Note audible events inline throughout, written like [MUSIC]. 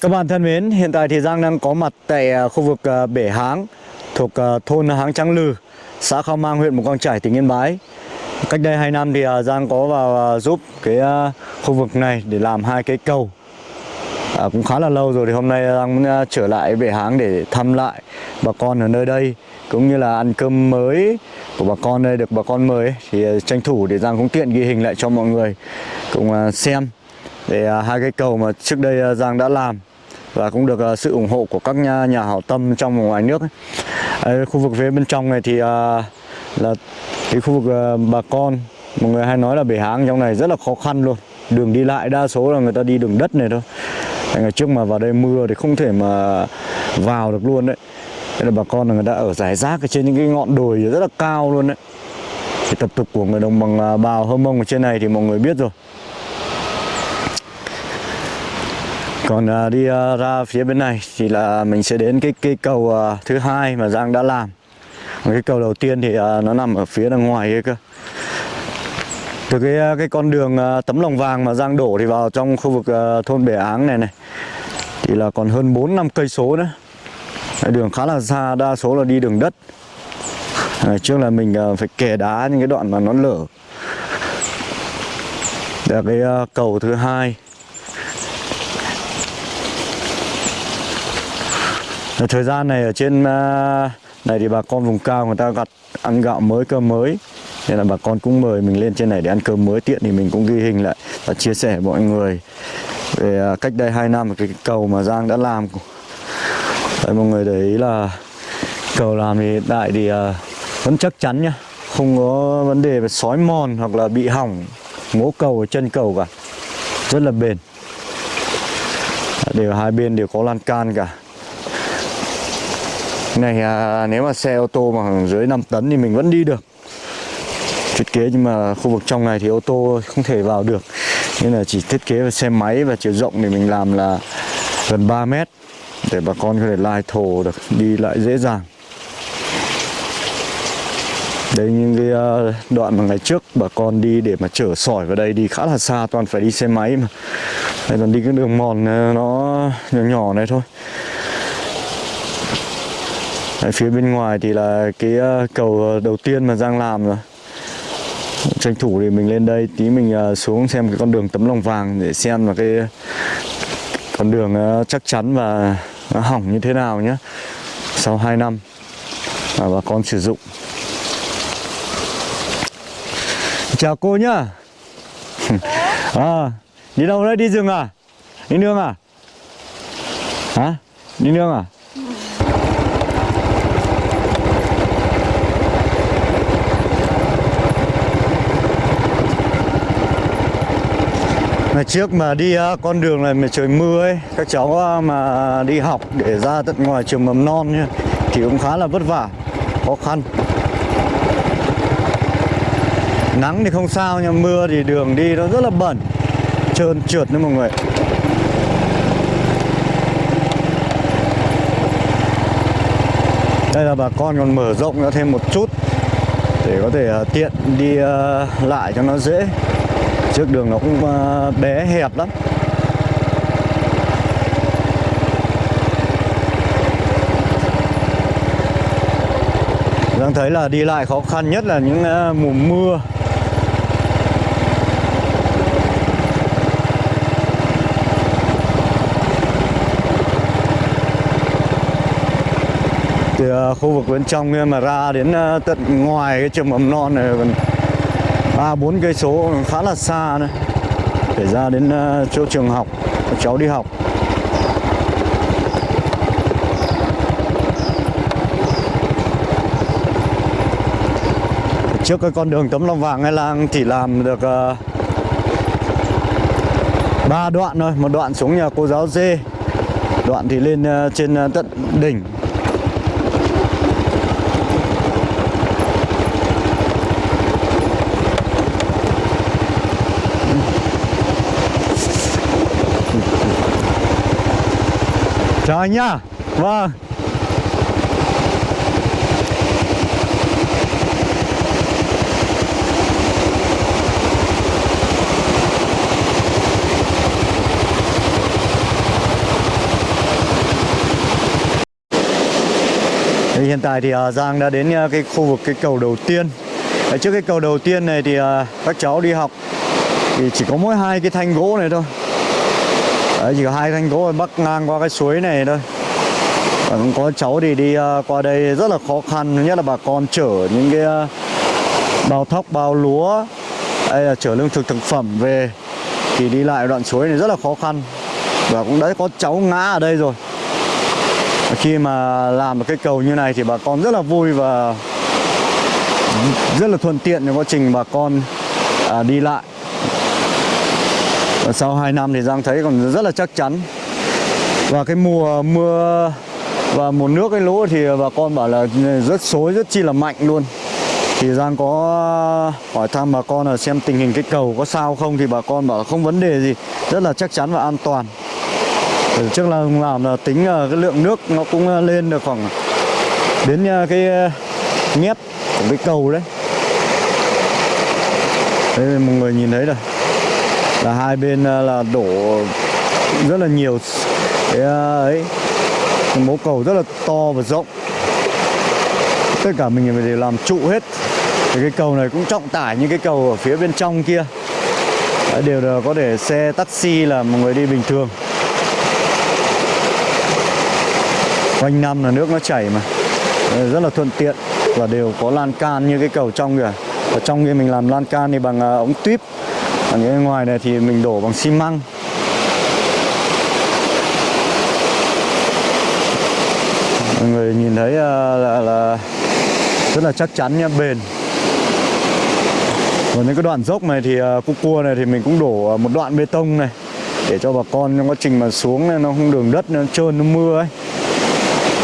Các bạn thân mến, hiện tại thì Giang đang có mặt tại à, khu vực à, Bể Háng thuộc à, thôn Háng Trắng Lừ, xã Khao Mang, huyện Mù Căng Chải, tỉnh Yên Bái. Cách đây 2 năm thì Giang có vào giúp cái khu vực này để làm hai cái cầu. À, cũng khá là lâu rồi thì hôm nay Giang muốn trở lại Bể Háng để thăm lại bà con ở nơi đây cũng như là ăn cơm mới của bà con đây được bà con mời thì tranh thủ để Giang cũng tiện ghi hình lại cho mọi người cùng xem để hai cái cầu mà trước đây Giang đã làm và cũng được uh, sự ủng hộ của các nhà, nhà hảo tâm trong và ngoài nước ấy. Ở khu vực phía bên trong này thì uh, là cái khu vực uh, bà con mọi người hay nói là bể háng trong này rất là khó khăn luôn. Đường đi lại đa số là người ta đi đường đất này thôi. Ngày trước mà vào đây mưa thì không thể mà vào được luôn đấy. Thế là bà con là người ta ở giải rác ở trên những cái ngọn đồi rất là cao luôn đấy. Thì tập tục của người đồng bằng bào hơ mông ở trên này thì mọi người biết rồi. Còn à, đi à, ra phía bên này thì là mình sẽ đến cái cây cầu à, thứ hai mà Giang đã làm. Cái cầu đầu tiên thì à, nó nằm ở phía đằng ngoài kia cơ. Từ cái à, cái con đường à, tấm lòng vàng mà Giang đổ thì vào trong khu vực à, thôn Bể Áng này này thì là còn hơn 4 năm cây số nữa. Đường khá là xa đa số là đi đường đất. À, trước là mình à, phải kè đá những cái đoạn mà nó lở. Là cái à, cầu thứ hai. Thời gian này ở trên à, này thì bà con vùng cao người ta gặt ăn gạo mới cơm mới. Nên là bà con cũng mời mình lên trên này để ăn cơm mới tiện thì mình cũng ghi hình lại và chia sẻ với mọi người về à, cách đây 2 năm cái cầu mà Giang đã làm. Đấy, mọi người thấy là cầu làm thì hiện tại thì à, vẫn chắc chắn nhá. Không có vấn đề về sói mòn hoặc là bị hỏng ngố cầu ở chân cầu cả. Rất là bền. Đều hai bên đều có lan can cả này à, nếu mà xe ô tô mà dưới 5 tấn thì mình vẫn đi được. Thiết kế nhưng mà khu vực trong này thì ô tô không thể vào được. Nên là chỉ thiết kế về xe máy và chiều rộng thì mình làm là gần 3 mét để bà con có thể lai thổ được đi lại dễ dàng. Đây những cái à, đoạn mà ngày trước bà con đi để mà chở sỏi vào đây đi khá là xa toàn phải đi xe máy mà. Đây là đi cái đường mòn à, nó nhỏ nhỏ này thôi. Đấy, phía bên ngoài thì là cái ờ, cầu ờ, đầu tiên mà Giang làm rồi. Tranh thủ thì mình lên đây tí mình ờ, xuống xem cái con đường tấm lòng vàng để xem là cái con đường chắc chắn và nó hỏng như thế nào nhé sau 2 năm mà bà con sử dụng. Chào cô nhá. [LAUGHS] À, đi đâu đấy? Đi rừng à? Đi nương à? Hả? Đi nương à? Ngày trước mà đi con đường này mà trời mưa ấy Các cháu mà đi học để ra tận ngoài trường mầm non nhá Thì cũng khá là vất vả, khó khăn. Nắng thì không sao nhưng mưa thì đường đi nó rất là bẩn Trơn trượt nữa mọi người Đây là bà con còn mở rộng ra thêm một chút Để có thể à, tiện đi à, lại cho nó dễ. Trước đường nó cũng ờ, bé hẹp lắm. Đang thấy là đi lại khó khăn nhất là những ờ, mùa mưa. Từ ờ, khu vực bên trong mà ra đến tận ngoài cái trường mầm non này ba, bốn cây số khá là xa này. Để ra đến ờ, chỗ trường học, cháu đi học. Trước cái con đường tấm lòng vàng hay làng chỉ làm được ờ, ba đoạn thôi. Một đoạn xuống nhà cô giáo dê, đoạn thì lên ờ, trên tận đỉnh. rồi nhá, vâng hiện tại thì à, Giang đã đến à, cái khu vực cái cầu đầu tiên. Trước cái cầu đầu tiên này thì à, các cháu đi học thì chỉ có mỗi hai cái thanh gỗ này thôi. Đấy, chỉ có hai thanh gỗ bắc ngang qua cái suối này thôi. Còn cũng có cháu thì đi à, qua đây rất là khó khăn nhất là bà con chở những cái à, bao thóc bao lúa hay là chở lương thực thực phẩm về thì đi lại đoạn suối này rất là khó khăn. Và cũng đã có cháu ngã ở đây rồi. Khi mà làm một cái cầu như này thì bà con rất là vui và rất là thuận tiện trong quá trình bà con à, đi lại và sau 2 năm thì Giang thấy còn rất là chắc chắn. Và cái mùa mưa và mùa nước cái lũ thì bà con bảo là rất xối, rất chi là mạnh luôn. Thì Giang có hỏi thăm bà con là xem tình hình cái cầu có sao không thì bà con bảo không vấn đề gì, rất là chắc chắn và an toàn. Trước là làm là tính là cái lượng nước nó cũng lên được khoảng đến à, cái à, mét của cái cầu đấy. Đấy, mọi người nhìn thấy rồi là hai bên à, là đổ rất là nhiều cái à, ấy. Mố cầu rất là to và rộng. Tất cả mình đều làm trụ hết. Thì cái cầu này cũng trọng tải như cái cầu ở phía bên trong kia. Đều là có để xe taxi là một người đi bình thường. Quanh năm là nước nó chảy mà. Rất là thuận tiện và đều có lan can như cái cầu trong kìa. Ở trong kia mình làm lan can thì bằng à, ống tuyếp còn cái ngoài này thì mình đổ bằng xi măng. Mọi người nhìn thấy ờ, là, là rất là chắc chắn nha bền. Còn những cái đoạn dốc này thì ờ, cua cua này thì mình cũng đổ một đoạn bê tông này để cho bà con trong quá trình mà xuống này nó không đường đất nó trơn nó mưa ấy.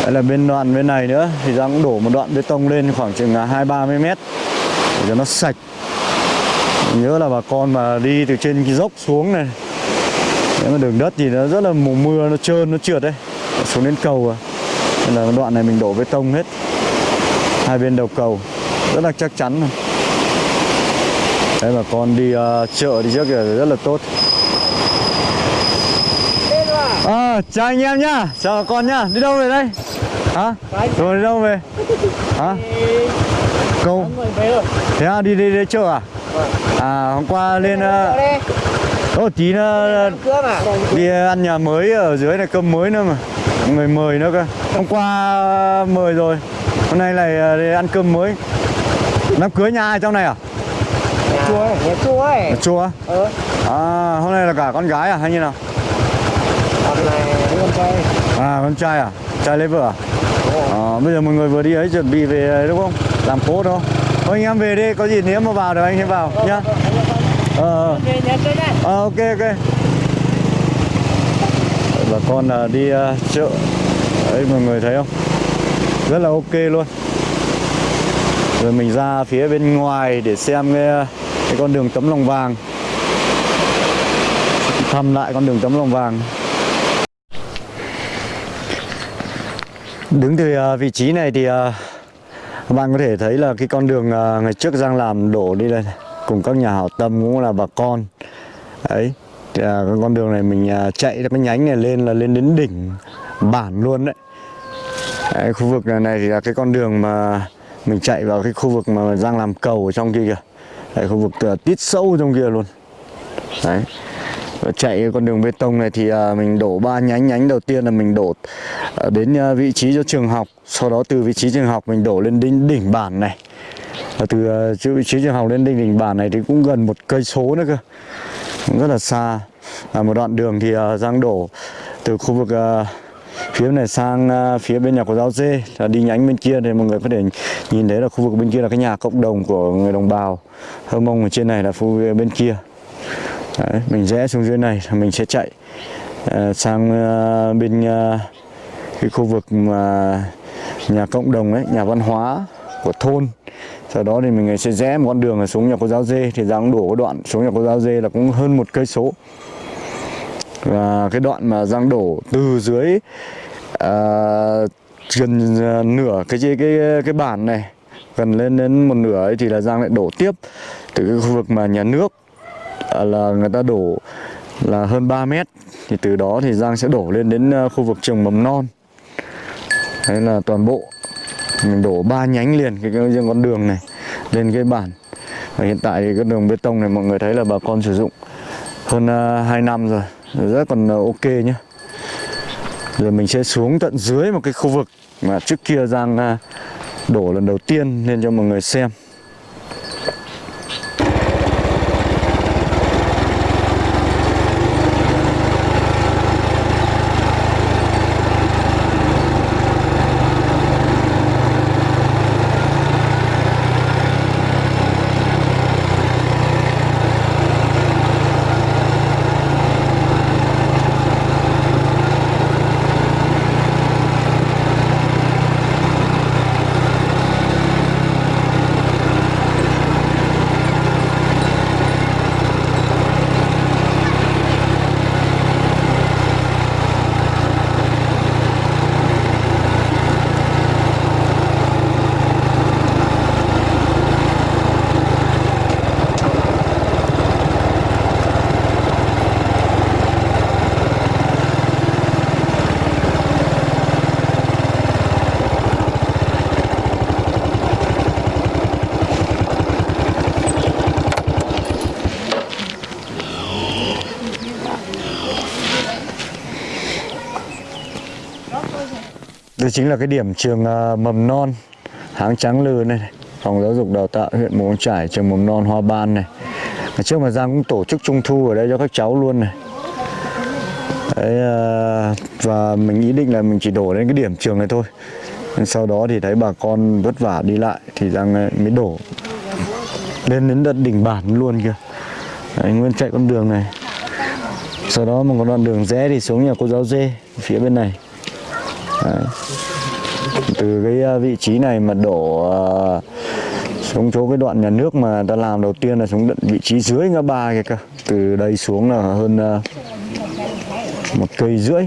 Đấy là bên đoạn bên này nữa thì ra cũng đổ một đoạn bê tông lên khoảng chừng hai ba mươi mét để cho nó sạch nhớ là bà con mà đi từ trên cái dốc xuống này. Nếu mà đường đất thì nó rất là mùa mưa nó trơn nó trượt đấy. Xuống đến cầu à. Nên là đoạn này mình đổ bê tông hết. Hai bên đầu cầu. Rất là chắc chắn rồi đấy bà con đi uh, chợ đi trước kìa rất là tốt. À, chào anh em nhá. Chào bà con nhá. Đi đâu về đây? Hả? Rồi đi đâu về? Hả? Câu. Thế à đi đi, đi chợ à? À hôm qua lên Ồ tí nữa đi ăn nhà mới ở dưới này cơm mới nữa mà. Người mời nữa cơ. Hôm qua mời rồi. Hôm nay lại đi ăn cơm mới. Đám cưới nhà ai trong này à? Nhà chua ấy. nhà chua ấy. Nhà chua ừ. à hôm nay là cả con gái à hay như nào? Con này con trai. À con trai à? Trai lấy vợ à? À, bây giờ mọi người vừa đi ấy chuẩn bị về đúng không? Làm cốt đâu thôi anh em về đi có gì nếu mà vào được anh sẽ vào nhá. ờ ờ ok ok. Bà con là đi uh, chợ. Đấy mọi người thấy không? Rất là ok luôn. Rồi mình ra phía bên ngoài để xem cái, cái con đường tấm lòng vàng. Thăm lại con đường tấm lòng vàng. Đứng từ uh, vị trí này thì uh, các bạn có thể thấy là cái con đường à, ngày trước Giang làm đổ đi đây cùng các nhà hảo tâm cũng là bà con. Ấy à, con đường này mình à, chạy cái nhánh này lên là lên đến đỉnh bản luôn đấy. đấy khu vực này, này thì là cái con đường mà mình chạy vào cái khu vực mà Giang làm cầu ở trong kia kìa. Đấy, khu vực uh, tít sâu trong kia luôn. Đấy chạy con đường bê tông này thì à, mình đổ ba nhánh nhánh đầu tiên là mình đổ à, đến à, vị trí cho trường học. Sau đó từ vị trí trường học mình đổ lên đỉnh, đỉnh bản này. Và từ vị trí trường học lên đỉnh đỉnh bản này thì cũng gần một cây số nữa cơ. Cũng rất là xa. À, một đoạn đường thì Giang đổ từ khu vực phía này sang phía bên nhà của giáo dê. Là đi nhánh bên kia thì mọi người có thể nhìn thấy là khu vực bên kia là cái nhà cộng đồng của người đồng bào. Hơ mông ở trên này là khu bên kia. Đấy, mình rẽ xuống dưới này mình sẽ chạy uh, sang uh, bên uh, cái khu vực mà nhà cộng đồng ấy nhà văn hóa của thôn. Sau đó thì mình sẽ rẽ một con đường xuống nhà cô giáo dê thì Giang đổ cái đoạn xuống nhà cô giáo dê là cũng hơn một cây số. Và cái đoạn mà Giang đổ từ dưới uh, gần nửa cái cái cái cái bản này gần lên đến một nửa ấy thì là Giang lại đổ tiếp từ cái khu vực mà nhà nước Dạ, là người ta đổ là hơn 3 mét. Thì từ đó thì Giang sẽ đổ lên đến ờ, khu vực trường mầm non. Đấy là toàn bộ. Mình đổ ba nhánh liền cái, cái riêng con đường này lên cái bản. Và hiện tại thì cái đường bê tông này mọi người thấy là bà con sử dụng hơn ờ, uh, 2 năm rồi. Rất còn uh, ok nhá. Rồi mình sẽ xuống tận dưới một cái khu vực mà trước kia Giang uh, đổ lần đầu tiên lên cho mọi người xem. Đây chính là cái điểm trường à, mầm non Háng Trắng Lư này, Phòng giáo dục đào tạo huyện Mù Căng Trải trường mầm non Hoa Ban này. Ngày trước mà Giang cũng tổ chức trung thu ở đây cho các cháu luôn này. Đấy, à, và mình ý định là mình chỉ đổ đến cái điểm trường này thôi. Sau đó thì thấy bà con vất vả đi lại thì Giang à, mới đổ lên đến tận đỉnh bản luôn kìa. Đấy, Nguyên chạy con đường này. Sau đó một con đoạn đường rẽ thì xuống nhà cô giáo dê phía bên này. Đấy. từ cái ờ, vị trí này mà đổ ờ, xuống chỗ cái đoạn nhà nước mà ta làm đầu tiên là xuống tận vị trí dưới ngã ba kia cơ từ đây xuống là hơn một cây rưỡi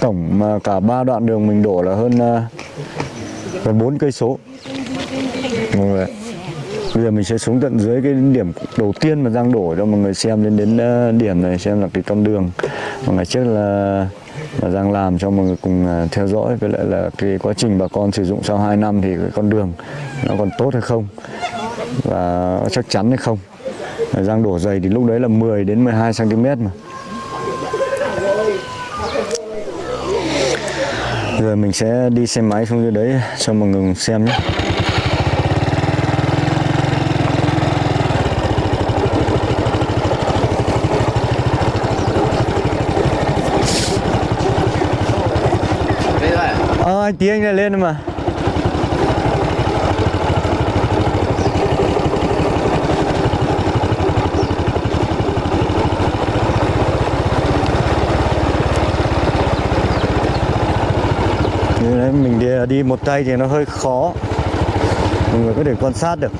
tổng mà cả ba đoạn đường mình đổ là hơn gần bốn cây số mọi người. Bây giờ mình sẽ xuống tận dưới cái điểm đầu tiên mà Giang đổ cho mọi người xem đến đến điểm này xem là cái con đường mà ngày trước là và Giang làm cho mọi người cùng à, theo dõi. Với lại là cái quá trình bà con sử dụng sau 2 năm thì cái con đường nó còn tốt hay không? Và chắc chắn hay không? Giang đổ dày thì lúc đấy là 10 đến 12 cm mà. Giờ mình sẽ đi xe máy xuống dưới đấy cho mọi người xem nhé. Ờ anh tí anh lại lên mà. Như đấy mình đi, đi một tay thì nó hơi khó. Mọi người có thể quan sát được.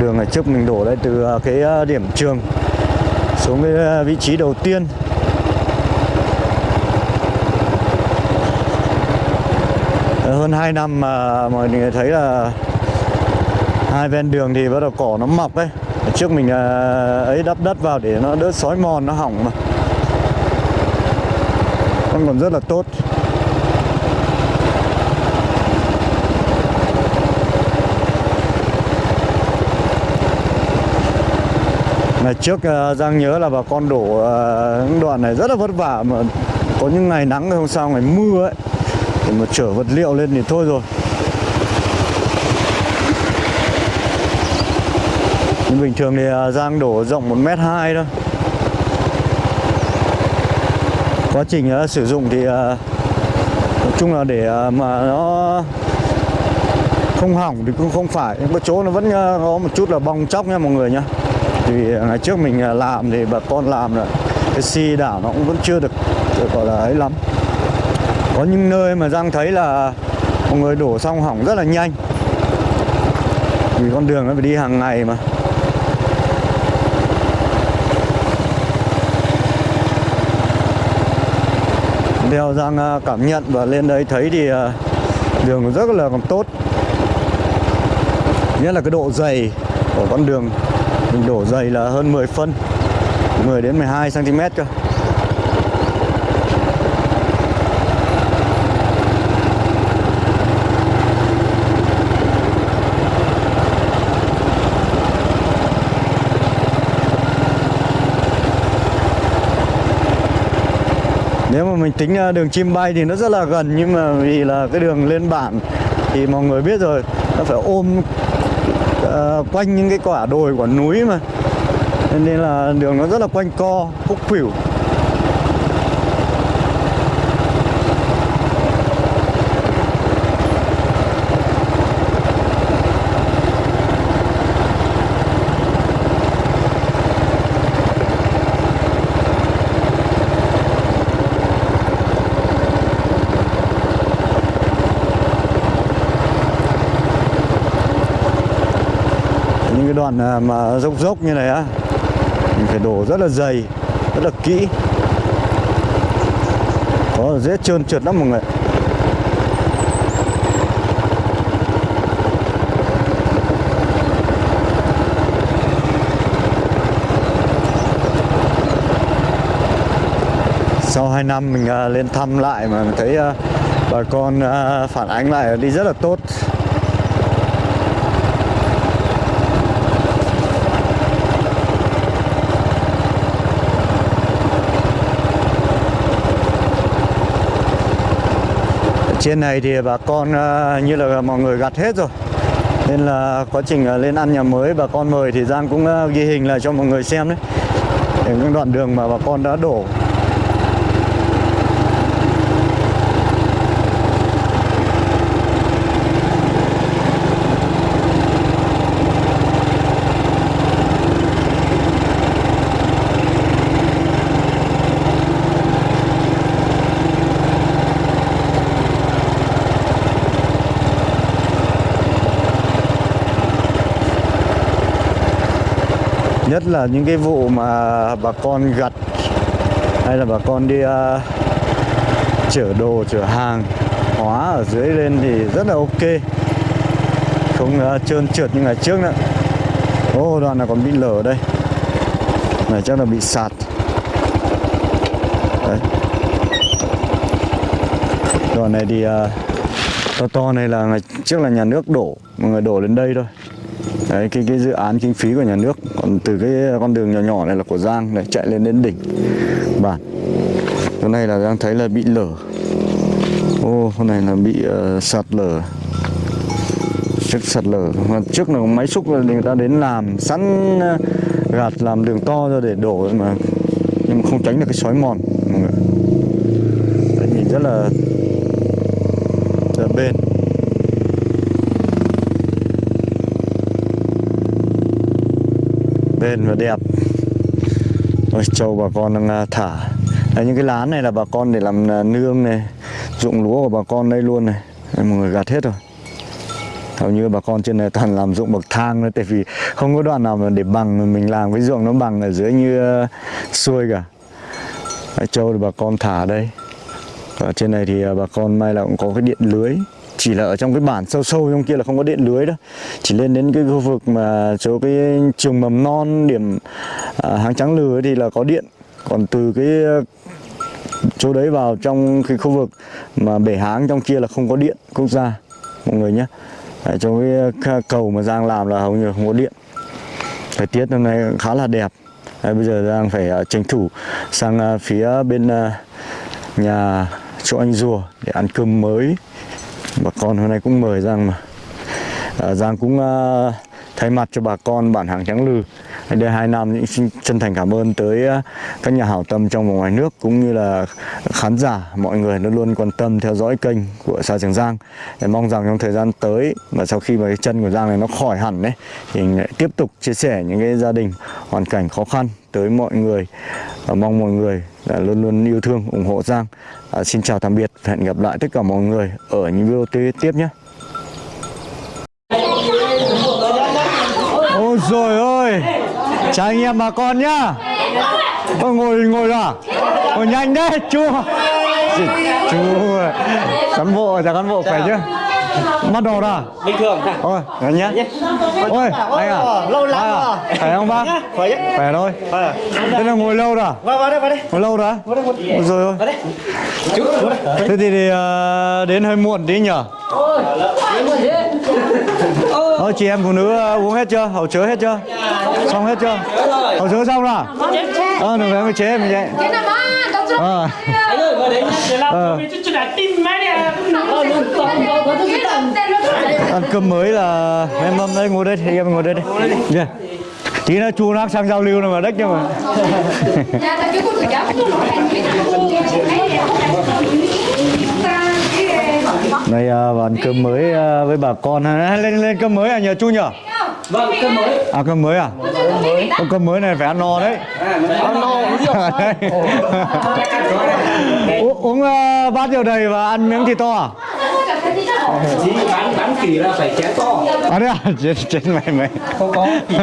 Đường này trước mình đổ đây từ à, cái à, điểm trường Xuống cái à, vị trí đầu tiên. Hơn 2 năm mà mọi người thấy là hai ven đường thì bắt đầu cỏ nó mọc ấy. Trước mình à, ấy đắp đất vào để nó đỡ sói mòn, nó hỏng mà. Con còn rất là tốt. Ngày trước à, Giang nhớ là bà con đổ à, những đoạn này rất là vất vả mà có những ngày nắng, hôm sau ngày mưa ấy mà chở vật liệu lên thì thôi rồi. Nhưng bình thường thì à, Giang đổ rộng 1m2 thôi. Quá trình sử dụng thì à, Nói chung là để à, mà nó không hỏng thì cũng không phải. Có chỗ nó vẫn có một chút là bong chóc nha mọi người nhá. Thì ngày trước mình làm thì bà con làm là cái xi đảo nó cũng vẫn chưa được, được gọi là ấy lắm có những nơi mà Giang thấy là mọi người đổ xong hỏng rất là nhanh. Vì con đường nó phải đi hàng ngày mà. Theo Giang à, cảm nhận và lên đấy thấy thì à, đường rất là còn tốt. Nhất là cái độ dày của con đường. Mình đổ dày là hơn 10 phân 10 đến 12 cm cơ. Nếu mà mình tính à, đường chim bay thì nó rất là gần nhưng mà vì là cái đường lên bản thì mọi người biết rồi nó phải ôm uh, quanh những cái quả đồi quả núi mà. Nên là đường nó rất là quanh co khúc khuỷu. Những đoạn à, mà dốc dốc như này á, mình phải đổ rất là dày, rất là kỹ. Có dễ trơn trượt lắm mọi người sau 2 năm mình à, lên thăm lại mà mình thấy à, bà con phản ánh lại đi rất là tốt. Trên này thì bà con ờ, như là mọi người gặt hết rồi. Nên là quá trình ờ, lên ăn nhà mới, bà con mời thì Giang cũng ờ, ghi hình lại cho mọi người xem đấy. Những đoạn đường mà bà con đã đổ. Nhất là những cái vụ mà bà con gặt hay là bà con đi uh, chở đồ chở hàng hóa ở dưới lên thì rất là ok. Không uh, trơn trượt như ngày trước nữa. Ô đoạn này còn bị lở đây? Này chắc là bị sạt. Đấy. Đoạn này thì uh, to to này là ngày trước là nhà nước đổ mọi người đổ lên đây thôi. Đấy, cái cái dự án kinh phí của nhà nước còn từ cái con đường nhỏ nhỏ này là của Giang này chạy lên đến đỉnh. Bản chỗ này là Giang thấy là bị lở. Ô con này là bị uh, sạt lở. Trước sạt lở. Mà trước là máy xúc là người ta đến làm sẵn ờ, gạt làm đường to ra để đổ mà. Nhưng mà không tránh được cái sói mòn mọi người. Nhìn rất là bền bền và đẹp. Ôi, trâu bà con đang à, thả. Đấy, những cái lán này là bà con để làm à, nương này dụng lúa của bà con đây luôn này. Đấy, mọi người gạt hết rồi. Hầu như bà con trên này toàn làm dụng bậc thang nữa tại vì không có đoạn nào mà để bằng mà mình làm cái ruộng nó bằng ở dưới như uh, xuôi cả. Đấy, trâu thì bà con thả đây. Và trên này thì bà con may là cũng có cái điện lưới chỉ là ở trong cái bản sâu sâu trong kia là không có điện lưới đâu chỉ lên đến cái khu vực mà chỗ cái trường mầm non điểm à, hàng trắng lừa thì là có điện. Còn từ cái à, chỗ đấy vào trong cái khu vực mà bể háng trong kia là không có điện quốc gia mọi người nhé. Đấy, trong cái à, cầu mà Giang làm là hầu như không có điện. Thời tiết hôm nay khá là đẹp. Đấy, bây giờ Giang phải uh, tranh thủ sang uh, phía bên uh, nhà chỗ anh rùa để ăn cơm mới bà con hôm nay cũng mời Giang mà. À, Giang cũng à, thay mặt cho bà con bản hàng trắng lư. Đây hai năm những xin chân thành cảm ơn tới à, các nhà hảo tâm trong và ngoài nước cũng như là khán giả mọi người luôn luôn quan tâm theo dõi kênh của sa Trường Giang. Để mong rằng trong thời gian tới và sau khi mà cái chân của Giang này nó khỏi hẳn đấy thì lại tiếp tục chia sẻ những cái gia đình hoàn cảnh khó khăn tới mọi người. Và mong mọi người là luôn luôn yêu thương ủng hộ Giang. À, xin chào tạm biệt hẹn gặp lại tất cả mọi người ở những video tiếp tiếp nhé. Ôi rồi ơi! Chào anh em bà con nhá! Ôi, ngồi ngồi à? Ngồi nhanh đấy chú! Chú cán bộ chào cán bộ khỏe chứ bắt đầu rồi bình thường ôi ngồi nhá. Ôi anh à. Lâu lắm à? rồi. khỏe không bác? Khỏe chứ. Khỏe thôi. Thế là ngồi lâu rồi vào vào đây vào đây. Ngồi lâu rồi rồi ôi vào đây. Chú vào đây. Thế thì, thì ờ, đến hơi muộn tí nhở? Ờ, chị em phụ nữ ờ, uống hết chưa? Hậu chứa hết chưa? Xong hết chưa? Hậu chứa xong rồi? Ờ, đừng phải chế mình vậy. Ờ. anh ơi vào đấy nhá để làm Ờ. chút chút đã tin to to to ăn cơm mới là em mâm đây ngồi đây thì em ngồi đây đi yeah. tí nữa chu nó sang giao lưu này mà đất nhưng mà Dạ, nó này à, và ăn cơm mới à, với bà con ha. lên lên cơm mới à nhờ chu nhở vâng cơm mới. À cơm mới à? Ô, cơm mới này phải ăn no đấy. Ăn no. Uống rượu. [LAUGHS] À, bát rượu đầy và ăn miếng thịt to à? Chỉ bán bán kỳ là phải chén to. À đấy à? [LAUGHS] Chết chết mày mày. Không có. [LAUGHS]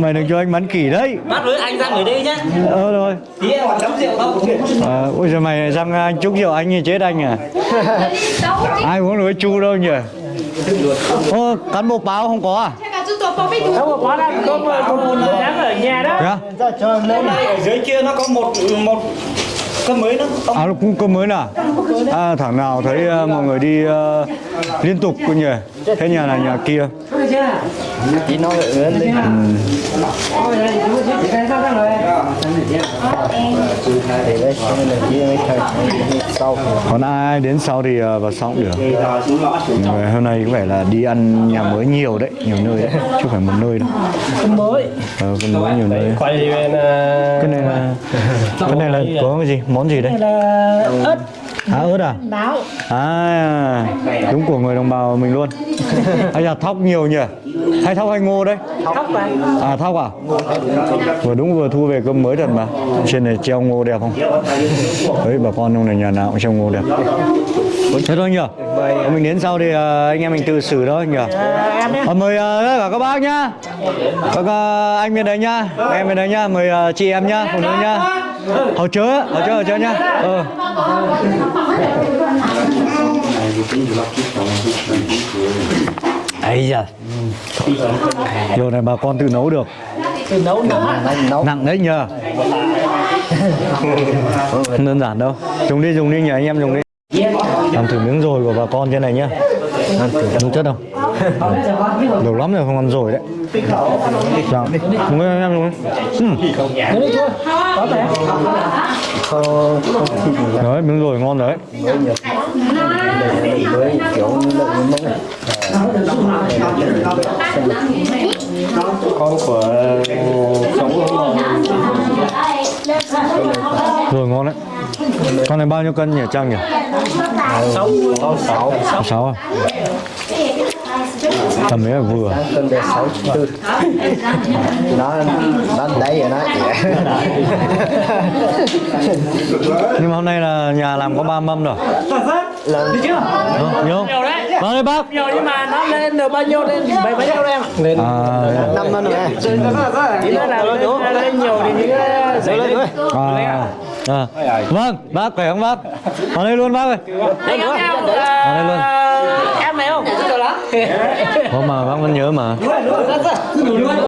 Mày đừng cho anh bắn kỳ đấy. Bắt với anh ra người đây nhá. Ờ rồi. Tí em còn chấm rượu không? À, ôi giời mày sang anh chúc rượu anh thì chết anh à? Ai uống được với chu đâu nhỉ ô cán bộ báo không có à có đâu mà quá đang cơm bún nhắn ở nhà đó à? ở dưới kia nó có một một cơm mới nữa ông À cũng cơm mới nào À thằng nào thấy ờ, mọi người đi ờ, liên tục cũng nhỉ Thế nhà này nhà kia tí nó lại ớn lên Còn ai đến sau thì ờ, vào sau cũng được. Người hôm nay có vẻ là đi ăn nhà mới nhiều đấy Nhiều nơi đấy. Chứ không phải một nơi đâu. Cơm mới Ờ, cơm mới nhiều nơi. Quay bên Cái này là Cái này là có cái gì? Món gì đấy? là ớt À ớt à? đáo À Đúng của người đồng bào mình luôn [LAUGHS] Hay là thóc nhiều nhỉ? Hay thóc hay ngô đấy? thóc này À thóc à? Vừa đúng vừa thu về cơm mới thật mà Trên này treo ngô đẹp không? Đấy bà con trong này nhà nào cũng treo ngô đẹp Thế thôi nhỉ? Mình đến sau thì ờ, anh em mình tự xử thôi nhỉ? Ờ, mời ờ, tất cả các bác nhá Các ờ, anh bên đấy nhá Em bên đấy nhá Mời chị em nhá Phụ nữ nhá Hầu chớ, hầu chớ, hầu chớ nhá. Ờ ấy da. Điều này bà con tự nấu được. Từ nấu nữa. Nặng đấy nhờ. Không đơn giản đâu. Dùng đi dùng đi nhờ anh em dùng đi Làm thử miếng rồi của bà con trên này nhá. Đúng chất không? [LAUGHS] Nhiều lắm rồi không ăn rồi đấy. Dùng đi anh em đi ừ. Đấy miếng rồi ngon đấy. Con của sống Rồi ngon đấy Con này bao nhiêu cân nhỉ Trang nhỉ? Sáu. Sáu sáu à Tầm đấy là vừa. Cân nó nó đấy rồi nó Nhưng mà hôm nay là nhà làm có ba mâm rồi. Đi chưa nhiều đấy. Vào đây bác. Nhiều nhưng mà nó lên được bao nhiêu lên bảy bao nhiêu em lên À, năm hơn rồi. Ý là là lên, nhiều thì những cái lên à, à. Vâng, bác khỏe không bác? Vào đây luôn bác ơi. Anh em theo Vào đây luôn. Em này không? Có mà bác vẫn nhớ mà